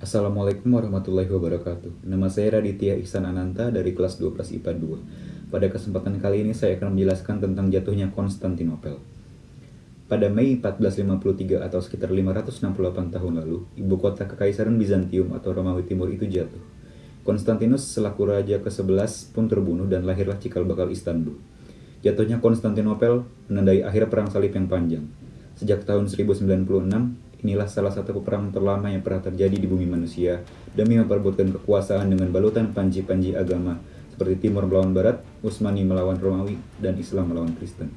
Assalamualaikum warahmatullahi wabarakatuh. Nama saya Raditya Ihsan Ananta dari kelas 12 IPA 2. Pada kesempatan kali ini saya akan menjelaskan tentang jatuhnya Konstantinopel. Pada Mei 1453 atau sekitar 568 tahun lalu, ibu kota Kekaisaran Bizantium atau Romawi Timur itu jatuh. Konstantinus selaku raja ke-11 pun terbunuh dan lahirlah cikal bakal Istanbul. Jatuhnya Konstantinopel menandai akhir perang salib yang panjang. Sejak tahun 1096, inilah salah satu peperangan terlama yang pernah terjadi di bumi manusia demi memperebutkan kekuasaan dengan balutan panji-panji agama seperti Timur melawan Barat, Utsmani melawan Romawi, dan Islam melawan Kristen.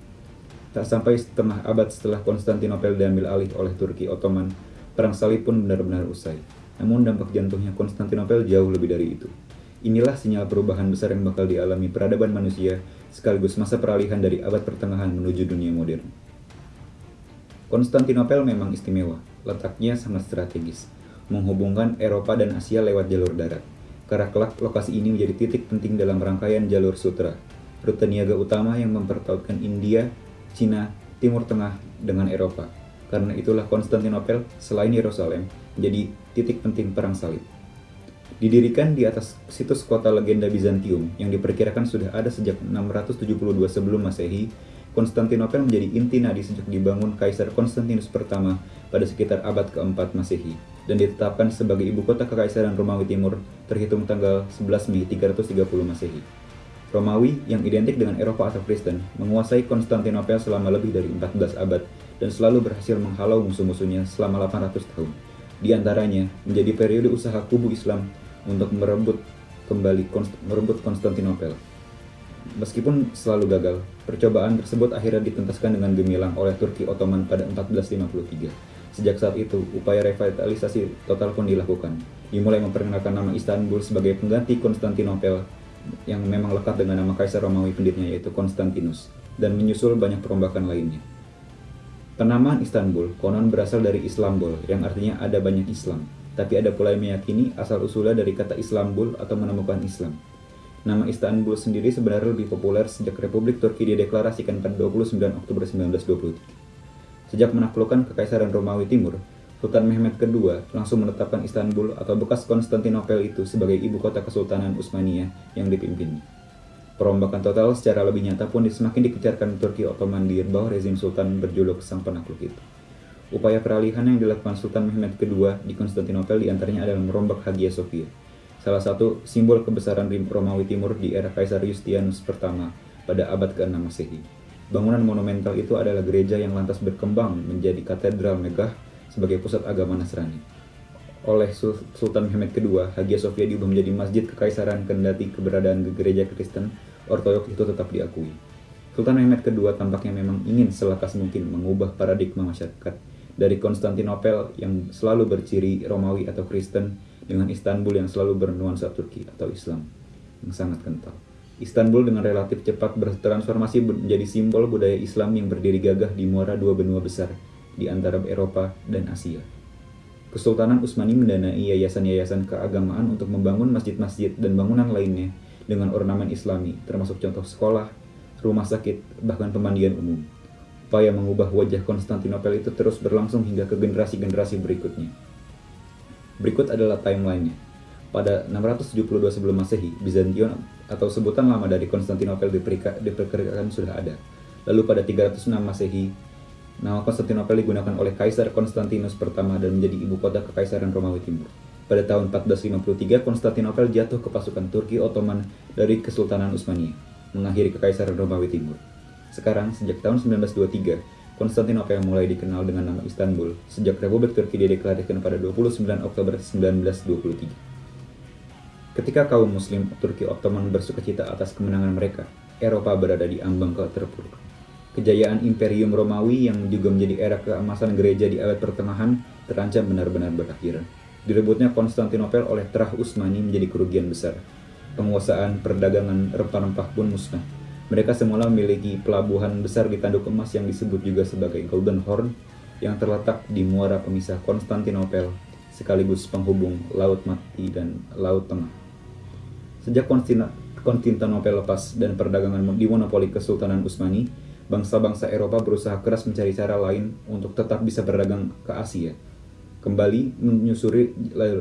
Tak sampai setengah abad setelah Konstantinopel diambil alih oleh Turki Ottoman, perang salib pun benar-benar usai. Namun dampak jantungnya Konstantinopel jauh lebih dari itu. Inilah sinyal perubahan besar yang bakal dialami peradaban manusia sekaligus masa peralihan dari abad pertengahan menuju dunia modern. Konstantinopel memang istimewa, letaknya sangat strategis, menghubungkan Eropa dan Asia lewat jalur darat. Karena kelak lokasi ini menjadi titik penting dalam rangkaian jalur sutra, rute niaga utama yang mempertautkan India, Cina, Timur Tengah dengan Eropa. Karena itulah Konstantinopel, selain Yerusalem, menjadi titik penting perang salib. Didirikan di atas situs kota legenda Bizantium yang diperkirakan sudah ada sejak 672 sebelum Masehi, Konstantinopel menjadi inti nadi sejak dibangun Kaisar Konstantinus pertama pada sekitar abad keempat Masehi dan ditetapkan sebagai ibu kota Kekaisaran Romawi Timur terhitung tanggal 11 Mei 330 Masehi. Romawi yang identik dengan Eropa atau Kristen menguasai Konstantinopel selama lebih dari 14 abad dan selalu berhasil menghalau musuh-musuhnya selama 800 tahun. Di antaranya menjadi periode usaha kubu Islam untuk merebut kembali merebut Konstantinopel. Meskipun selalu gagal, percobaan tersebut akhirnya ditentaskan dengan gemilang oleh Turki Ottoman pada 1453. Sejak saat itu, upaya revitalisasi total pun dilakukan. Dimulai memperkenalkan nama Istanbul sebagai pengganti Konstantinopel yang memang lekat dengan nama Kaisar Romawi pendidiknya yaitu Konstantinus, dan menyusul banyak perombakan lainnya. Penamaan Istanbul konon berasal dari Islambol, yang artinya ada banyak Islam. Tapi ada pula yang meyakini asal-usulnya dari kata Islambul atau menemukan Islam. Nama Istanbul sendiri sebenarnya lebih populer sejak Republik Turki dideklarasikan pada 29 Oktober 1923. Sejak menaklukkan Kekaisaran Romawi Timur, Sultan Mehmed II langsung menetapkan Istanbul atau bekas Konstantinopel itu sebagai ibu kota Kesultanan Utsmaniyah yang dipimpinnya. Perombakan total secara lebih nyata pun semakin dikejarkan Turki Ottoman di bawah rezim Sultan berjuluk Sang Penakluk itu. Upaya peralihan yang dilakukan Sultan Mehmed II di Konstantinopel di antaranya adalah merombak Hagia Sophia, salah satu simbol kebesaran Romawi Timur di era Kaisar Yustianus pertama pada abad ke-6 Masehi. Bangunan monumental itu adalah gereja yang lantas berkembang menjadi katedral megah sebagai pusat agama Nasrani. Oleh Sultan Mehmed II, Hagia Sophia diubah menjadi masjid kekaisaran kendati keberadaan gereja Kristen Ortodoks itu tetap diakui. Sultan Mehmed II tampaknya memang ingin selakas mungkin mengubah paradigma masyarakat dari Konstantinopel yang selalu berciri Romawi atau Kristen dengan Istanbul yang selalu bernuansa Turki atau Islam yang sangat kental. Istanbul dengan relatif cepat bertransformasi menjadi simbol budaya Islam yang berdiri gagah di muara dua benua besar di antara Eropa dan Asia. Kesultanan Utsmani mendanai yayasan-yayasan keagamaan untuk membangun masjid-masjid dan bangunan lainnya dengan ornamen islami, termasuk contoh sekolah, rumah sakit, bahkan pemandian umum. Upaya mengubah wajah Konstantinopel itu terus berlangsung hingga ke generasi-generasi berikutnya. Berikut adalah timelinenya. Pada 672 sebelum Masehi, Bizantium atau sebutan lama dari Konstantinopel diperkirakan sudah ada. Lalu pada 306 Masehi, nama Konstantinopel digunakan oleh Kaisar Konstantinus pertama dan menjadi ibu kota Kekaisaran Romawi Timur. Pada tahun 1453, Konstantinopel jatuh ke pasukan Turki Ottoman dari Kesultanan Utsmania, mengakhiri Kekaisaran Romawi Timur. Sekarang, sejak tahun 1923, Konstantinopel mulai dikenal dengan nama Istanbul sejak Republik Turki dideklarasikan pada 29 Oktober 1923. Ketika kaum muslim Turki Ottoman bersukacita atas kemenangan mereka, Eropa berada di ambang keterpurukan. Kejayaan Imperium Romawi yang juga menjadi era keemasan gereja di abad pertengahan terancam benar-benar berakhir. Direbutnya Konstantinopel oleh Terah Utsmani menjadi kerugian besar. Penguasaan perdagangan rempah-rempah pun musnah mereka semula memiliki pelabuhan besar di tanduk emas yang disebut juga sebagai Golden Horn yang terletak di muara pemisah Konstantinopel sekaligus penghubung Laut Mati dan Laut Tengah. Sejak Konstantinopel lepas dan perdagangan dimonopoli Kesultanan Utsmani, bangsa-bangsa Eropa berusaha keras mencari cara lain untuk tetap bisa berdagang ke Asia. Kembali menyusuri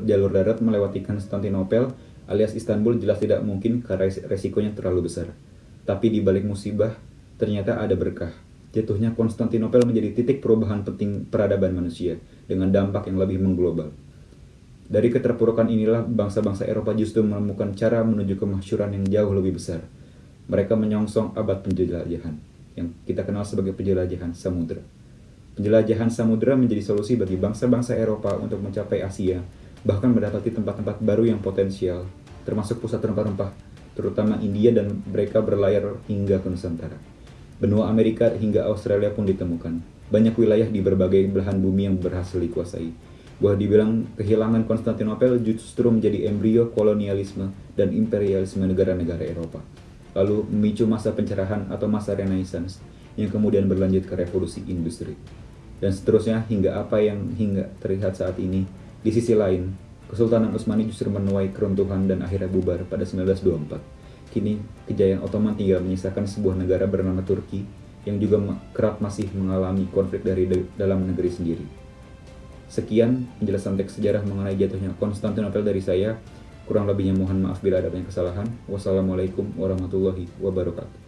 jalur darat melewati Konstantinopel alias Istanbul jelas tidak mungkin karena resikonya terlalu besar. Tapi di balik musibah, ternyata ada berkah. Jatuhnya Konstantinopel menjadi titik perubahan penting peradaban manusia dengan dampak yang lebih mengglobal. Dari keterpurukan inilah bangsa-bangsa Eropa justru menemukan cara menuju kemasyuran yang jauh lebih besar. Mereka menyongsong abad penjelajahan yang kita kenal sebagai penjelajahan samudera. Penjelajahan samudera menjadi solusi bagi bangsa-bangsa Eropa untuk mencapai Asia, bahkan mendapati tempat-tempat baru yang potensial, termasuk pusat rempah-rempah, terutama India dan mereka berlayar hingga ke Nusantara. Benua Amerika hingga Australia pun ditemukan. Banyak wilayah di berbagai belahan bumi yang berhasil dikuasai. Bahwa dibilang kehilangan Konstantinopel justru menjadi embrio kolonialisme dan imperialisme negara-negara Eropa. Lalu memicu masa pencerahan atau masa renaissance yang kemudian berlanjut ke revolusi industri. Dan seterusnya hingga apa yang hingga terlihat saat ini. Di sisi lain, Kesultanan Utsmani justru menuai keruntuhan dan akhirnya bubar pada 1924 Kini, kejayaan Ottoman tinggal menyisakan sebuah negara bernama Turki yang juga kerap masih mengalami konflik dari dalam negeri sendiri. Sekian penjelasan teks sejarah mengenai jatuhnya Konstantinopel dari saya. Kurang lebihnya mohon maaf bila ada banyak kesalahan. Wassalamualaikum warahmatullahi wabarakatuh.